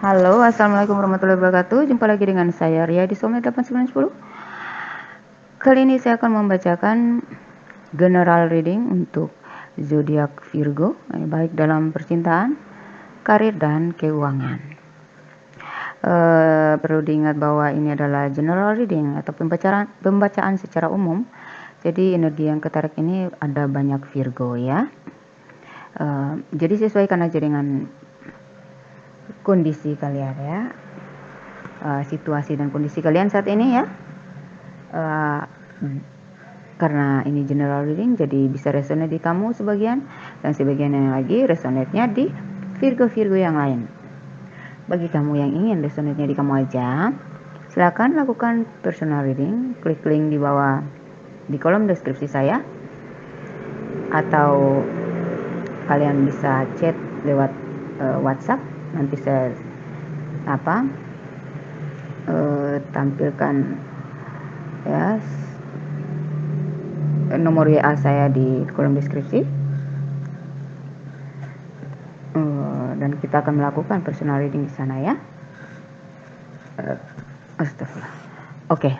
Halo, Assalamualaikum warahmatullahi wabarakatuh. Jumpa lagi dengan saya Ria di Soulmate 8910. Kali ini saya akan membacakan general reading untuk zodiak Virgo, eh, baik dalam percintaan, karir dan keuangan. Uh, perlu diingat bahwa ini adalah general reading atau pembacaan pembacaan secara umum. Jadi energi yang ketarik ini ada banyak Virgo ya. Uh, jadi sesuaikan aja dengan kondisi kalian ya. Uh, situasi dan kondisi kalian saat ini ya. Uh, karena ini general reading jadi bisa resonate di kamu sebagian. Dan sebagian yang lagi resonate-nya di Virgo-Virgo yang lain. Bagi kamu yang ingin resonate-nya di kamu aja silakan lakukan personal reading. Klik link di bawah di kolom deskripsi saya. Atau kalian bisa chat lewat uh, WhatsApp nanti saya apa uh, tampilkan ya nomor WA saya di kolom deskripsi. Uh, dan kita akan melakukan personal reading di sana ya. Uh, astagfirullah. Oke.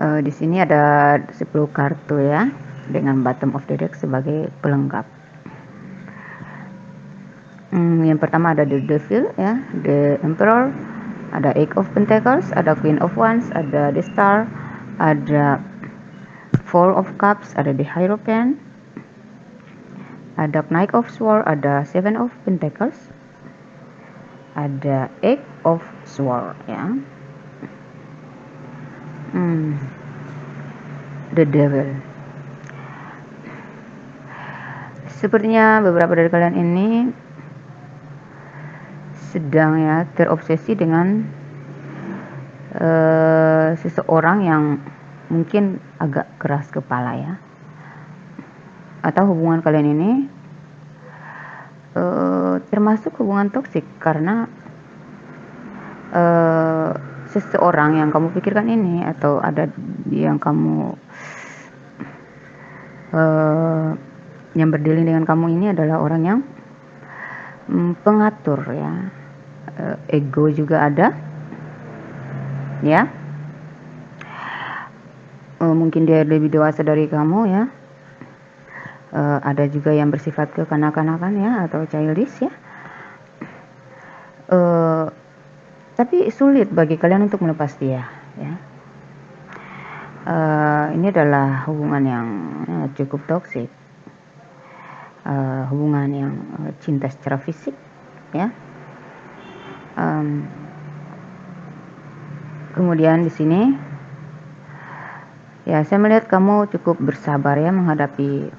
Uh, di sini ada 10 kartu ya dengan bottom of the deck sebagai pelengkap Hmm, yang pertama ada The Devil ya, The Emperor, ada Eight of Pentacles, ada Queen of Wands, ada The Star, ada Four of Cups, ada The Hierophant, ada Knight of Swords, ada Seven of Pentacles, ada Eight of Swords ya. Hmm. The Devil. Sepertinya beberapa dari kalian ini sedang ya terobsesi dengan uh, seseorang yang mungkin agak keras kepala ya. Atau hubungan kalian ini uh, termasuk hubungan toksik karena uh, seseorang yang kamu pikirkan ini atau ada yang kamu uh, yang berdiri dengan kamu ini adalah orang yang um, pengatur ya ego juga ada. Ya. Uh, mungkin dia lebih dewasa dari kamu ya. Uh, ada juga yang bersifat kekanak-kanakan ya atau childish ya. Tapi sulit bagi kalian untuk melepas dia ya. Ini adalah hubungan yang uh, cukup toksik uh, hubungan yang uh, cinta secara fisik ya um, kemudian di sini ya saya melihat kamu cukup bersabar ya menghadapi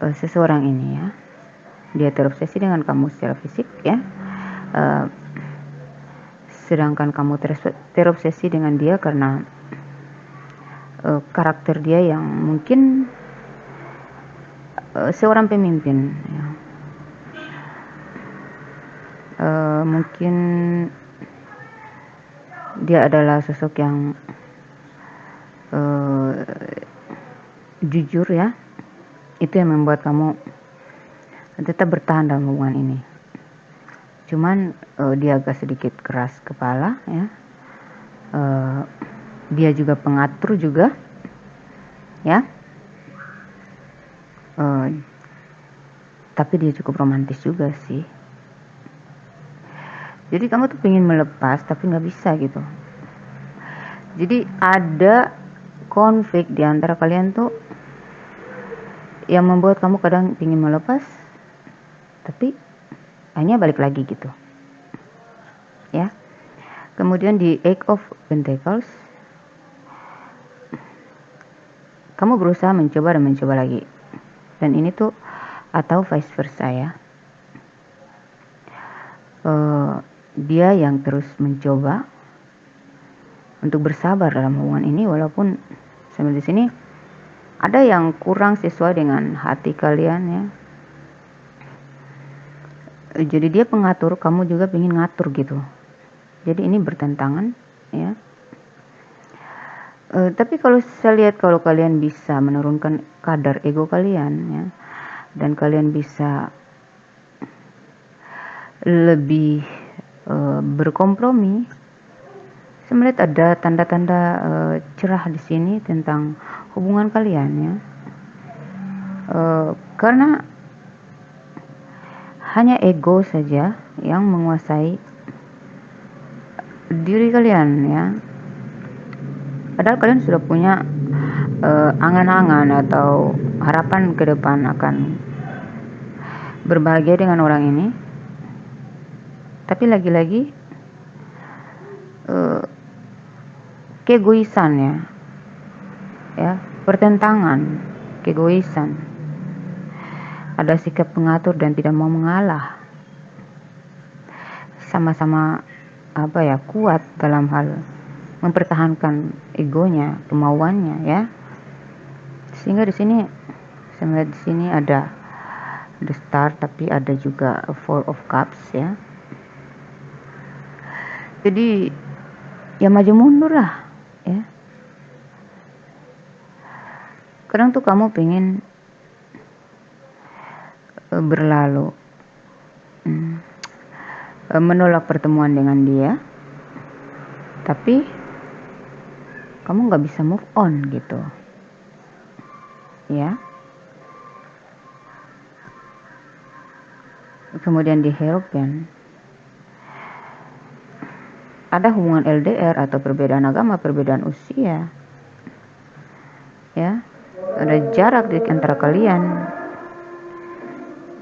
uh, seseorang ini ya. Dia terobsesi dengan kamu secara fisik ya. Uh, sedangkan kamu terobsesi dengan dia karena uh, karakter dia yang mungkin uh, seorang pemimpin uh, mungkin dia adalah sosok yang uh, jujur ya. Itu yang membuat kamu tetap bertahan dalam hubungan ini. Cuman uh, dia agak sedikit keras kepala ya. Uh, dia juga pengatur juga ya. Uh, tapi dia cukup romantis juga sih jadi kamu tuh pengen melepas tapi nggak bisa gitu. Jadi ada konflik di antara kalian tuh yang membuat kamu kadang ingin melepas tapi hanya balik lagi gitu. Ya. Kemudian di Eight of Pentacles kamu berusaha mencoba dan mencoba lagi. Dan ini tuh atau vice versa ya. Uh, dia yang terus mencoba untuk bersabar dalam hubungan ini walaupun sambil di sini ada yang kurang sesuai dengan hati kalian ya. Jadi dia pengatur kamu juga ingin ngatur gitu. Jadi ini bertentangan ya. E, tapi kalau saya lihat kalau kalian bisa menurunkan kadar ego kalian ya dan kalian bisa lebih uh, berkompromi. Saya melihat ada tanda-tanda uh, cerah di sini tentang hubungan kalian ya. Uh, karena hanya ego saja yang menguasai diri kalian ya. Padahal kalian sudah punya angan-angan uh, atau harapan ke depan akan berbahagia dengan orang ini tapi lagi-lagi uh, keegoisan ya. Ya pertentangan keegoisan. Ada sikap pengatur dan tidak mau mengalah. Sama-sama apa ya kuat dalam hal mempertahankan egonya kemauannya ya. Sehingga di sini saya melihat di sini ada the star tapi ada juga four of cups ya jadi ya maju mundur lah ya. Kadang tuh kamu pengen uh, berlalu. Hmm, uh, menolak pertemuan dengan dia tapi kamu nggak bisa move on gitu ya. Kemudian di Hierophant ada hubungan LDR atau perbedaan agama, perbedaan usia. Ya. Ada jarak di antara kalian.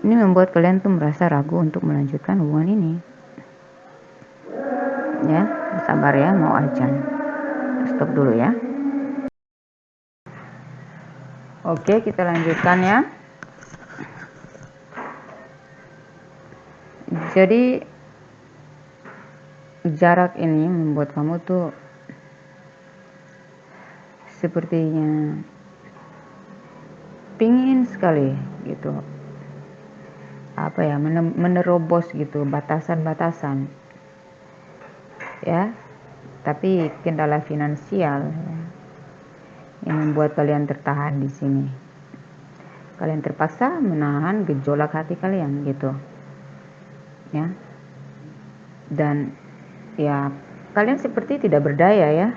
Ini membuat kalian tuh merasa ragu untuk melanjutkan hubungan ini. Ya, sabar ya, mau ajan. Stop dulu ya. Oke, kita lanjutkan ya. Jadi jarak ini membuat kamu tuh sepertinya pingin sekali gitu. Apa ya menerobos gitu batasan-batasan. Ya tapi kendala finansial ya, yang membuat kalian tertahan di sini. Kalian terpaksa menahan gejolak hati kalian gitu. Ya. Dan ya kalian seperti tidak berdaya ya.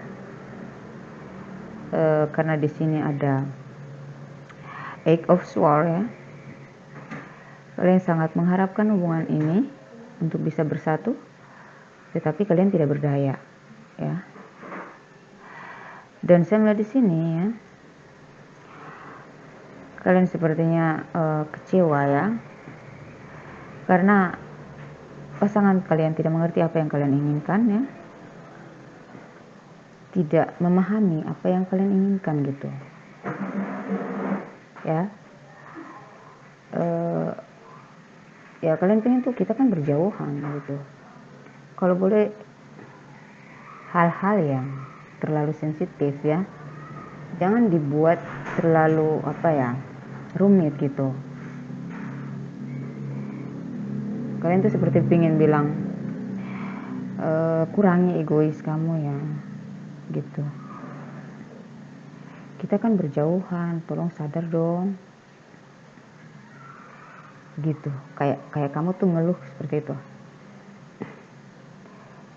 E, karena di sini ada Eight of Swords ya. Kalian sangat mengharapkan hubungan ini untuk bisa bersatu tetapi kalian tidak berdaya ya. Dan saya melihat di sini ya kalian sepertinya uh, kecewa ya. Karena pasangan kalian tidak mengerti apa yang kalian inginkan ya. Tidak memahami apa yang kalian inginkan gitu. Ya. Uh, ya kalian pengen tuh kita kan berjauhan gitu. Kalau boleh hal-hal yang terlalu sensitif ya. Jangan dibuat terlalu apa ya rumit gitu kalian tuh seperti pingin bilang e, kurangi egois kamu ya gitu. Kita kan berjauhan tolong sadar dong. Gitu. Kayak kayak kamu tuh ngeluh seperti itu.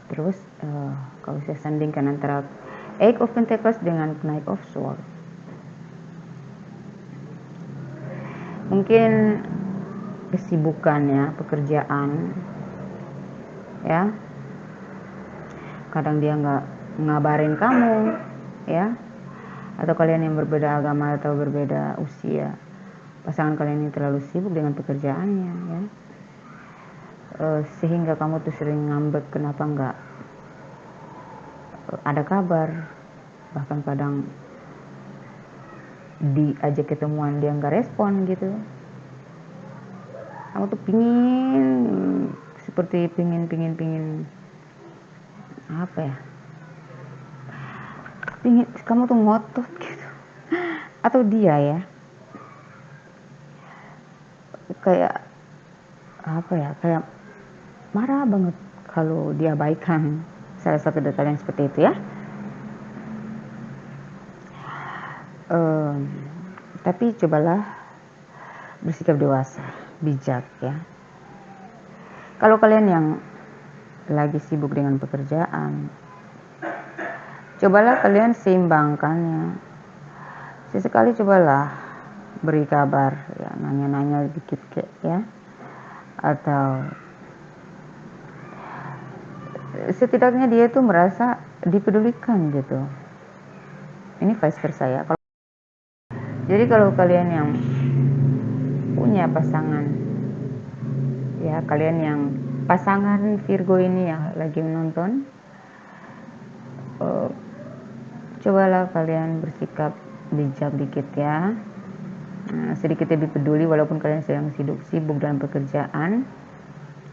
Terus uh, kalau saya sandingkan antara Eight of Pentacles dengan Knight of Swords. Mungkin kesibukan ya pekerjaan. Ya. Kadang dia nggak ngabarin kamu ya. Atau kalian yang berbeda agama atau berbeda usia. Pasangan kalian ini terlalu sibuk dengan pekerjaannya ya. E, sehingga kamu tuh sering ngambek kenapa nggak e, ada kabar? Bahkan kadang diajak ketemuan dia nggak respon gitu aku tuh pingin seperti pingin pingin pingin apa ya? Pingin kamu tuh ngotot gitu. Atau dia ya? Kayak apa ya? Kayak marah banget kalau dia baikkan salah satu dari kalian seperti itu ya. Um, tapi cobalah bersikap dewasa bijak ya. Kalau kalian yang lagi sibuk dengan pekerjaan cobalah kalian seimbangkan ya. Sesekali cobalah beri kabar ya nanya-nanya dikit kayak ya. Atau setidaknya dia tuh merasa dipedulikan gitu. Ini vice versa ya. Jadi kalau kalian yang punya pasangan. Ya kalian yang pasangan Virgo ini ya lagi menonton uh, cobalah kalian bersikap bijak dikit ya. Nah, sedikit lebih peduli walaupun kalian sedang sibuk sibuk dalam pekerjaan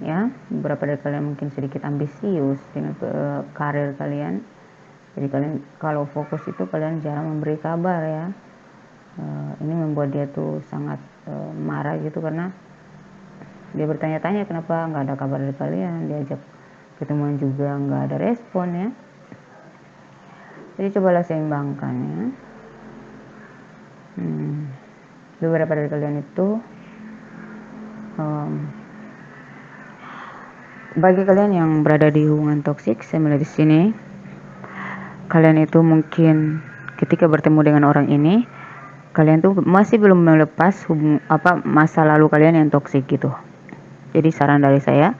ya. Beberapa dari kalian mungkin sedikit ambisius dengan uh, karir kalian. Jadi kalian kalau fokus itu kalian jarang memberi kabar ya uh, ini membuat dia tuh sangat uh, marah gitu karena dia bertanya-tanya kenapa nggak ada kabar dari kalian? Diajak ketemuan juga nggak ada respon ya. Jadi cobalah seimbangkan ya. Hmm, beberapa dari kalian itu um, bagi kalian yang berada di hubungan toksik saya melihat di sini. Kalian itu mungkin ketika bertemu dengan orang ini kalian tuh masih belum melepas hubung, apa masa lalu kalian yang toksik gitu. Jadi saran dari saya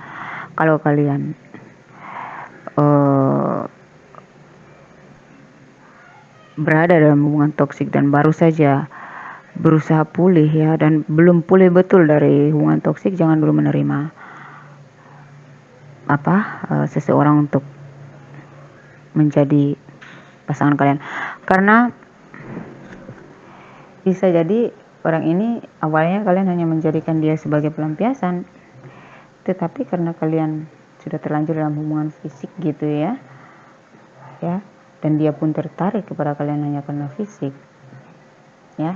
kalau kalian uh, berada dalam hubungan toksik dan baru saja berusaha pulih ya dan belum pulih betul dari hubungan toksik jangan dulu menerima apa uh, seseorang untuk menjadi pasangan kalian. Karena bisa jadi orang ini awalnya kalian hanya menjadikan dia sebagai pelampiasan. Tetapi karena kalian sudah terlanjur dalam hubungan fisik gitu ya ya dan dia pun tertarik kepada kalian hanya karena fisik ya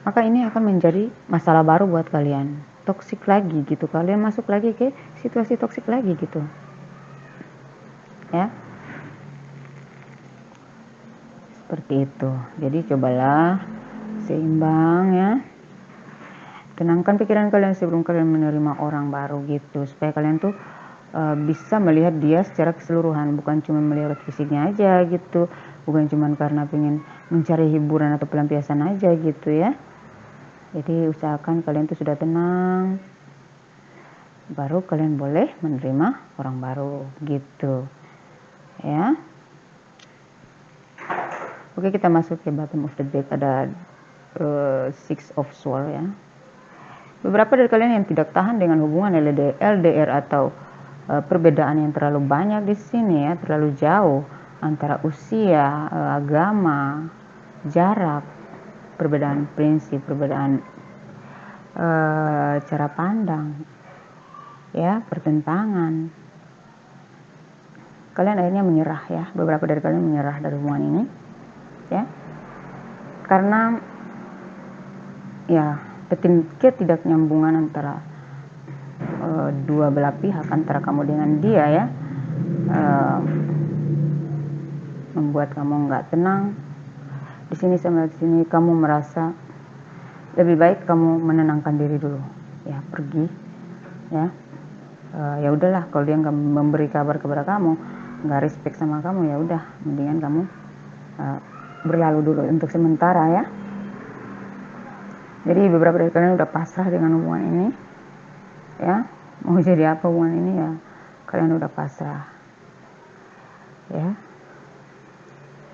maka ini akan menjadi masalah baru buat kalian. Toksik lagi gitu. Kalian masuk lagi ke situasi toksik lagi gitu ya seperti itu. Jadi cobalah seimbang ya. Tenangkan pikiran kalian sebelum kalian menerima orang baru gitu supaya kalian tuh uh, bisa melihat dia secara keseluruhan bukan cuma melihat fisiknya aja gitu bukan cuma karena pengen mencari hiburan atau pelampiasan aja gitu ya. Jadi usahakan kalian tuh sudah tenang baru kalian boleh menerima orang baru gitu ya Oke kita masuk ke bottom of the deck ada uh, six of sword ya. Beberapa dari kalian yang tidak tahan dengan hubungan LDR, LDR atau uh, perbedaan yang terlalu banyak di sini ya, terlalu jauh antara usia, uh, agama, jarak, perbedaan prinsip, perbedaan uh, cara pandang, ya pertentangan. Kalian akhirnya menyerah ya, beberapa dari kalian menyerah dari hubungan ini ya. Karena ya tidak nyambungan antara uh, dua belah pihak antara kamu dengan dia ya. Uh, membuat kamu nggak tenang. Di sini sama di sini kamu merasa lebih baik kamu menenangkan diri dulu ya pergi ya. Uh, ya udahlah kalau dia nggak memberi kabar kepada kamu nggak respect sama kamu ya udah mendingan kamu uh, berlalu dulu untuk sementara ya. Jadi beberapa dari kalian udah pasrah dengan hubungan ini ya. Mau jadi apa hubungan ini ya kalian udah pasrah ya.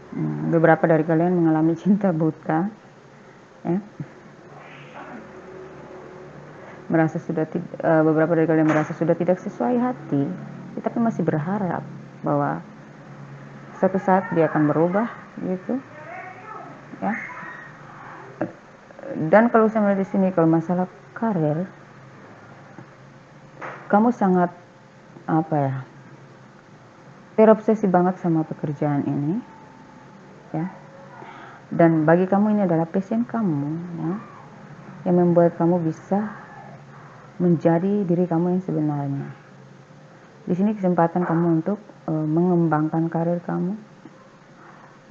Hmm, beberapa dari kalian mengalami cinta buta ya. Merasa sudah uh, beberapa dari kalian merasa sudah tidak sesuai hati tapi masih berharap bahwa suatu saat dia akan berubah gitu ya. Dan kalau saya melihat di sini kalau masalah karir kamu sangat apa ya terobsesi banget sama pekerjaan ini ya. Dan bagi kamu ini adalah passion kamu ya yang membuat kamu bisa menjadi diri kamu yang sebenarnya. Di sini kesempatan kamu untuk uh, mengembangkan karir kamu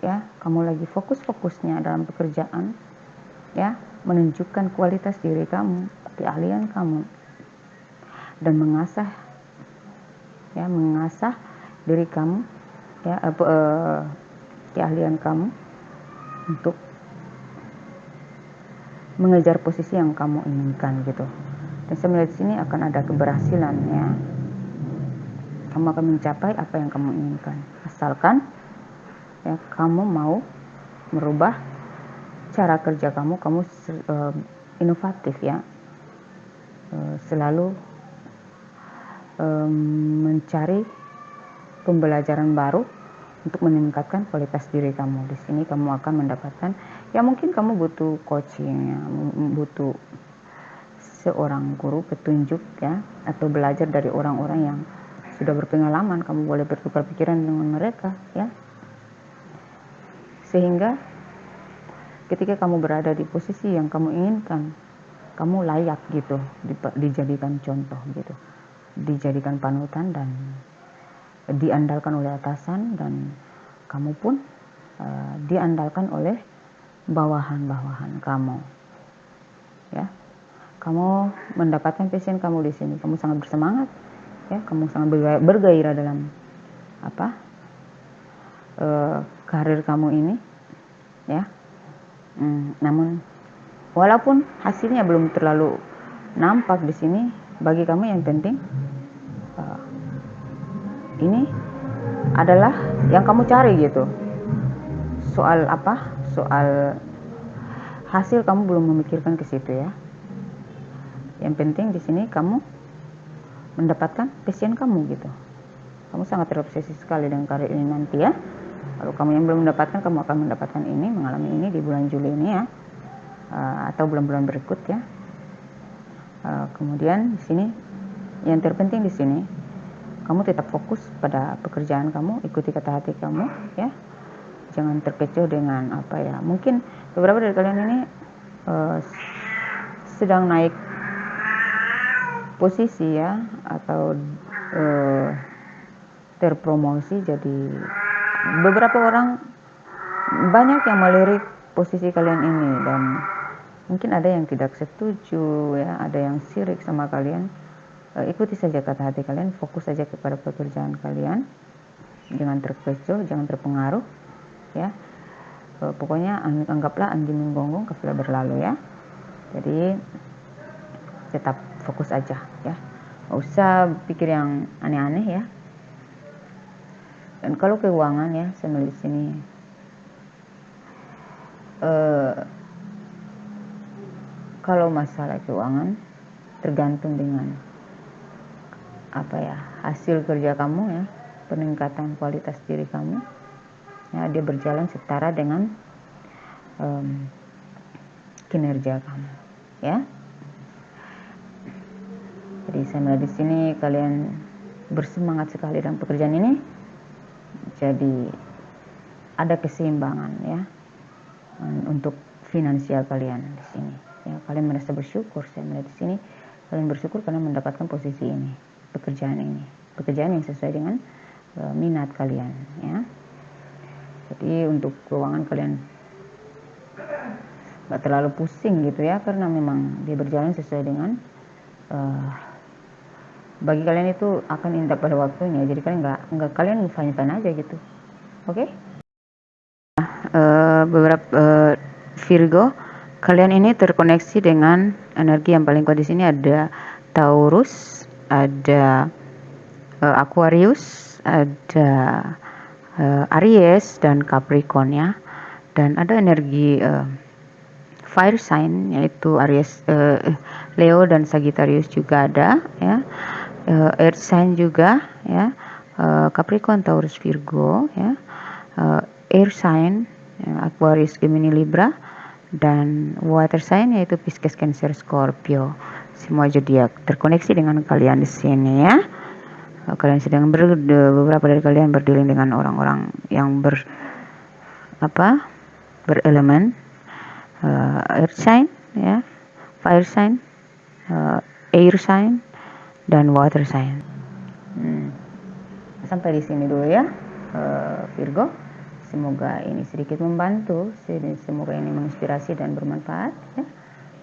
ya kamu lagi fokus-fokusnya dalam pekerjaan ya menunjukkan kualitas diri kamu keahlian kamu dan mengasah ya mengasah diri kamu ya apa uh, keahlian kamu untuk mengejar posisi yang kamu inginkan gitu. Dan saya melihat sini akan ada keberhasilan ya. Kamu akan mencapai apa yang kamu inginkan. Asalkan ya kamu mau merubah cara kerja kamu kamu uh, inovatif ya uh, selalu um, mencari pembelajaran baru untuk meningkatkan kualitas diri kamu. Di sini kamu akan mendapatkan ya mungkin kamu butuh coaching ya, butuh seorang guru petunjuk ya atau belajar dari orang-orang yang sudah berpengalaman, kamu boleh bertukar pikiran dengan mereka ya. Sehingga ketika kamu berada di posisi yang kamu inginkan, kamu layak gitu dijadikan contoh gitu. Dijadikan panutan dan diandalkan oleh atasan dan kamu pun uh, diandalkan oleh bawahan-bawahan kamu. Ya. Kamu mendapatkan passion kamu di sini. Kamu sangat bersemangat, ya. Kamu sangat bergairah dalam apa? Uh, karir kamu ini, ya. Hmm, namun walaupun hasilnya belum terlalu nampak di sini, bagi kamu yang penting ini adalah yang kamu cari gitu. Soal apa? Soal hasil kamu belum memikirkan ke situ ya. Yang penting di sini kamu mendapatkan passion kamu gitu. Kamu sangat terobsesi sekali dengan karir ini nanti ya kalau kamu yang belum mendapatkan kamu akan mendapatkan ini mengalami ini di bulan Juli ini ya. Uh, atau bulan-bulan berikut ya. Uh, kemudian di sini yang terpenting di sini kamu tetap fokus pada pekerjaan kamu ikuti kata hati kamu ya. Jangan terkecoh dengan apa ya. Mungkin beberapa dari kalian ini uh, sedang naik posisi ya atau uh, terpromosi jadi beberapa orang banyak yang melirik posisi kalian ini dan mungkin ada yang tidak setuju ya ada yang sirik sama kalian. Uh, ikuti saja kata hati kalian fokus saja kepada pekerjaan kalian. Jangan terkecoh jangan terpengaruh ya. Uh, pokoknya anggaplah anjing menggonggong kafilah berlalu ya. Jadi tetap fokus aja ya. Usah pikir yang aneh-aneh ya dan kalau keuangan ya saya melihat sini uh, kalau masalah keuangan tergantung dengan apa ya hasil kerja kamu ya peningkatan kualitas diri kamu. Ya dia berjalan setara dengan um, kinerja kamu ya. Jadi saya melihat di sini kalian bersemangat sekali dalam pekerjaan ini jadi ada keseimbangan ya untuk finansial kalian di sini. Ya kalian merasa bersyukur saya melihat di sini kalian bersyukur karena mendapatkan posisi ini pekerjaan ini. Pekerjaan yang sesuai dengan uh, minat kalian ya. Jadi untuk keuangan kalian nggak terlalu pusing gitu ya karena memang dia berjalan sesuai dengan uh, bagi kalian itu akan indah pada waktunya jadi kalian nggak nggak kalian fine fine aja gitu oke okay? uh, beberapa uh, Virgo kalian ini terkoneksi dengan energi yang paling kuat di sini ada Taurus ada uh, Aquarius, ada uh, Aries dan Capricorn ya. Dan ada energi uh, fire sign yaitu Aries, uh, Leo dan Sagittarius juga ada ya. Uh, earth sign juga ya. Uh, Capricorn, Taurus, Virgo ya. Uh, air sign ya, Aquarius, Gemini, Libra dan water sign yaitu Pisces, Cancer, Scorpio semua zodiak terkoneksi dengan kalian di sini ya. Kalian sedang ber, beberapa dari kalian berdealing dengan orang-orang yang ber apa berelemen uh, earth sign ya, fire sign, uh, air sign dan water sign. Hmm. Sampai di sini dulu ya, uh, Virgo. Semoga ini sedikit membantu, semoga ini menginspirasi dan bermanfaat. Ya.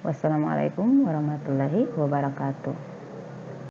Wassalamualaikum warahmatullahi wabarakatuh.